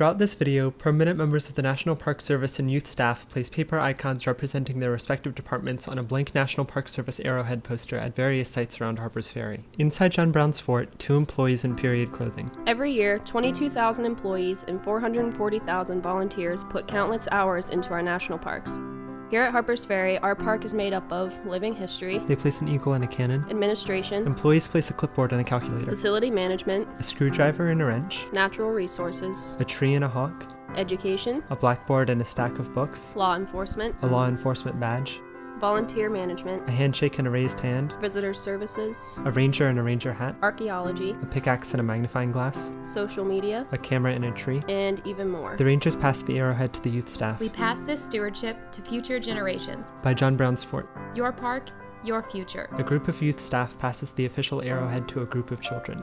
Throughout this video, permanent members of the National Park Service and youth staff place paper icons representing their respective departments on a blank National Park Service arrowhead poster at various sites around Harpers Ferry. Inside John Brown's fort, two employees in period clothing. Every year, 22,000 employees and 440,000 volunteers put countless hours into our national parks. Here at Harpers Ferry, our park is made up of living history, They place an eagle and a cannon. administration, Employees place a clipboard and a calculator. facility management, A screwdriver and a wrench. natural resources, A tree and a hawk. education, A blackboard and a stack of books. law enforcement, A law enforcement badge. Volunteer management, A handshake and a raised hand. visitor services, A ranger and a ranger hat. archaeology, A pickaxe and a magnifying glass. social media, A camera and a tree. and even more. The rangers pass the arrowhead to the youth staff. We pass this stewardship to future generations. By John Brown's fort. Your park, your future. A group of youth staff passes the official arrowhead to a group of children.